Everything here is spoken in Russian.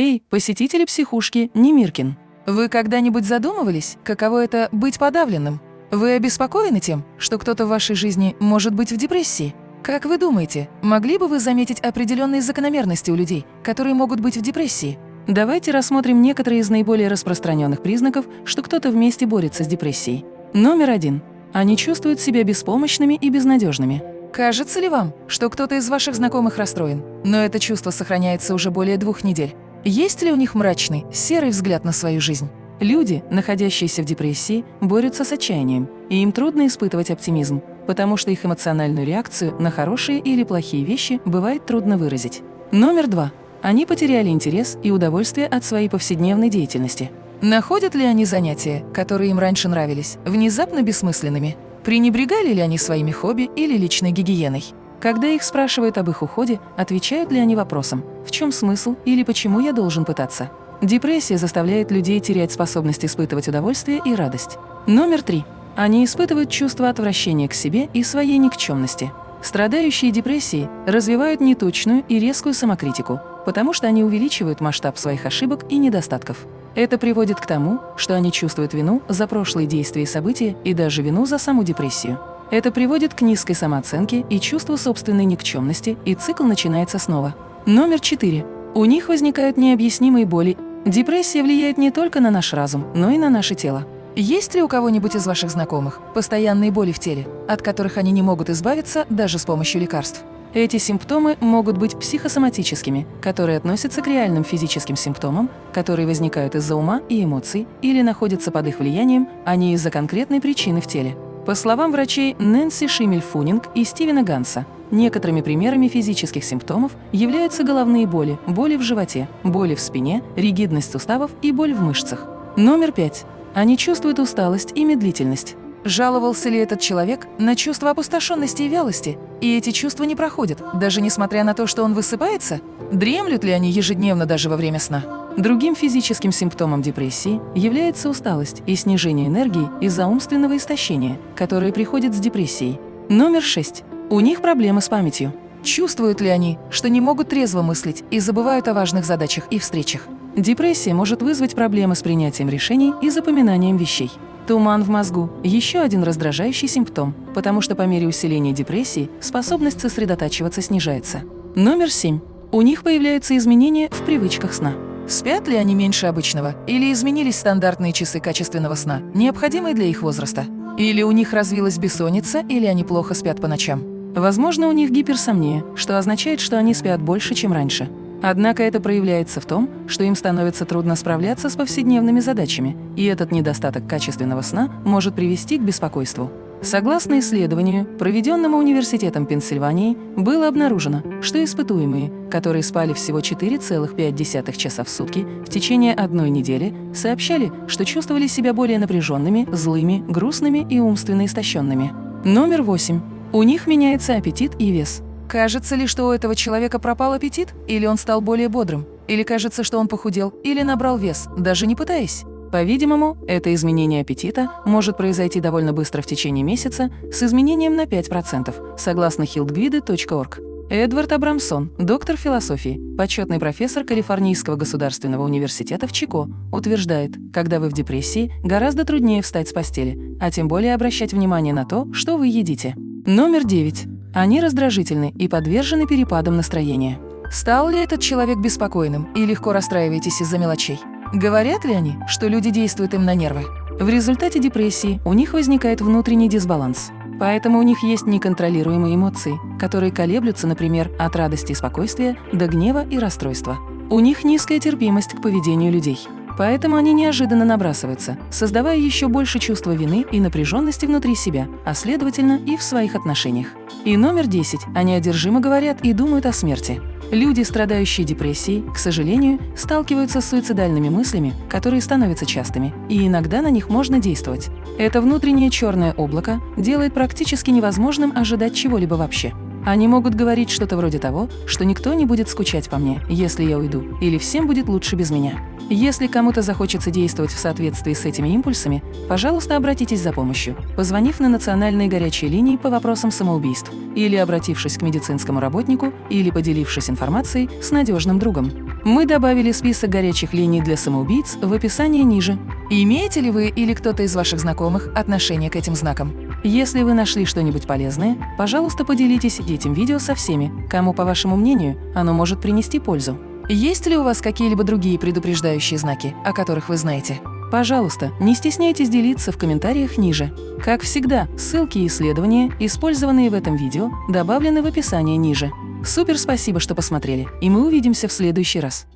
Эй, посетители психушки Немиркин! Вы когда-нибудь задумывались, каково это быть подавленным? Вы обеспокоены тем, что кто-то в вашей жизни может быть в депрессии? Как вы думаете, могли бы вы заметить определенные закономерности у людей, которые могут быть в депрессии? Давайте рассмотрим некоторые из наиболее распространенных признаков, что кто-то вместе борется с депрессией. Номер один. Они чувствуют себя беспомощными и безнадежными. Кажется ли вам, что кто-то из ваших знакомых расстроен, но это чувство сохраняется уже более двух недель? Есть ли у них мрачный, серый взгляд на свою жизнь? Люди, находящиеся в депрессии, борются с отчаянием, и им трудно испытывать оптимизм, потому что их эмоциональную реакцию на хорошие или плохие вещи бывает трудно выразить. Номер два. Они потеряли интерес и удовольствие от своей повседневной деятельности. Находят ли они занятия, которые им раньше нравились, внезапно бессмысленными? Пренебрегали ли они своими хобби или личной гигиеной? Когда их спрашивают об их уходе, отвечают ли они вопросом «в чем смысл» или «почему я должен пытаться?». Депрессия заставляет людей терять способность испытывать удовольствие и радость. Номер три. Они испытывают чувство отвращения к себе и своей никчемности. Страдающие депрессией развивают неточную и резкую самокритику, потому что они увеличивают масштаб своих ошибок и недостатков. Это приводит к тому, что они чувствуют вину за прошлые действия и события и даже вину за саму депрессию. Это приводит к низкой самооценке и чувству собственной никчемности, и цикл начинается снова. Номер четыре. У них возникают необъяснимые боли. Депрессия влияет не только на наш разум, но и на наше тело. Есть ли у кого-нибудь из ваших знакомых постоянные боли в теле, от которых они не могут избавиться даже с помощью лекарств? Эти симптомы могут быть психосоматическими, которые относятся к реальным физическим симптомам, которые возникают из-за ума и эмоций или находятся под их влиянием, а не из-за конкретной причины в теле. По словам врачей Нэнси Шимель-Фунинг и Стивена Ганса, некоторыми примерами физических симптомов являются головные боли, боли в животе, боли в спине, ригидность суставов и боль в мышцах. Номер пять. Они чувствуют усталость и медлительность. Жаловался ли этот человек на чувство опустошенности и вялости? И эти чувства не проходят, даже несмотря на то, что он высыпается? Дремлют ли они ежедневно даже во время сна? Другим физическим симптомом депрессии является усталость и снижение энергии из-за умственного истощения, которое приходит с депрессией. Номер 6. У них проблемы с памятью. Чувствуют ли они, что не могут трезво мыслить и забывают о важных задачах и встречах? Депрессия может вызвать проблемы с принятием решений и запоминанием вещей. Туман в мозгу – еще один раздражающий симптом, потому что по мере усиления депрессии способность сосредотачиваться снижается. Номер 7. У них появляются изменения в привычках сна. Спят ли они меньше обычного? Или изменились стандартные часы качественного сна, необходимые для их возраста? Или у них развилась бессонница, или они плохо спят по ночам? Возможно, у них гиперсомния, что означает, что они спят больше, чем раньше. Однако это проявляется в том, что им становится трудно справляться с повседневными задачами, и этот недостаток качественного сна может привести к беспокойству. Согласно исследованию, проведенному Университетом Пенсильвании, было обнаружено, что испытуемые, которые спали всего 4,5 часа в сутки в течение одной недели, сообщали, что чувствовали себя более напряженными, злыми, грустными и умственно истощенными. Номер 8. У них меняется аппетит и вес. Кажется ли, что у этого человека пропал аппетит, или он стал более бодрым? Или кажется, что он похудел, или набрал вес, даже не пытаясь? По-видимому, это изменение аппетита может произойти довольно быстро в течение месяца с изменением на 5%, согласно healthguide.org. Эдвард Абрамсон, доктор философии, почетный профессор Калифорнийского государственного университета в Чико, утверждает, когда вы в депрессии, гораздо труднее встать с постели, а тем более обращать внимание на то, что вы едите. Номер 9. Они раздражительны и подвержены перепадам настроения. Стал ли этот человек беспокойным и легко расстраиваетесь из-за мелочей? Говорят ли они, что люди действуют им на нервы? В результате депрессии у них возникает внутренний дисбаланс. Поэтому у них есть неконтролируемые эмоции, которые колеблются, например, от радости и спокойствия до гнева и расстройства. У них низкая терпимость к поведению людей. Поэтому они неожиданно набрасываются, создавая еще больше чувства вины и напряженности внутри себя, а следовательно и в своих отношениях. И номер 10. Они одержимо говорят и думают о смерти. Люди, страдающие депрессией, к сожалению, сталкиваются с суицидальными мыслями, которые становятся частыми, и иногда на них можно действовать. Это внутреннее черное облако делает практически невозможным ожидать чего-либо вообще. Они могут говорить что-то вроде того, что никто не будет скучать по мне, если я уйду, или всем будет лучше без меня. Если кому-то захочется действовать в соответствии с этими импульсами, пожалуйста, обратитесь за помощью, позвонив на национальные горячие линии по вопросам самоубийств, или обратившись к медицинскому работнику, или поделившись информацией с надежным другом. Мы добавили список горячих линий для самоубийц в описании ниже. Имеете ли вы или кто-то из ваших знакомых отношение к этим знакам? Если вы нашли что-нибудь полезное, пожалуйста, поделитесь этим видео со всеми, кому, по вашему мнению, оно может принести пользу. Есть ли у вас какие-либо другие предупреждающие знаки, о которых вы знаете? Пожалуйста, не стесняйтесь делиться в комментариях ниже. Как всегда, ссылки и исследования, использованные в этом видео, добавлены в описании ниже. Супер спасибо, что посмотрели, и мы увидимся в следующий раз.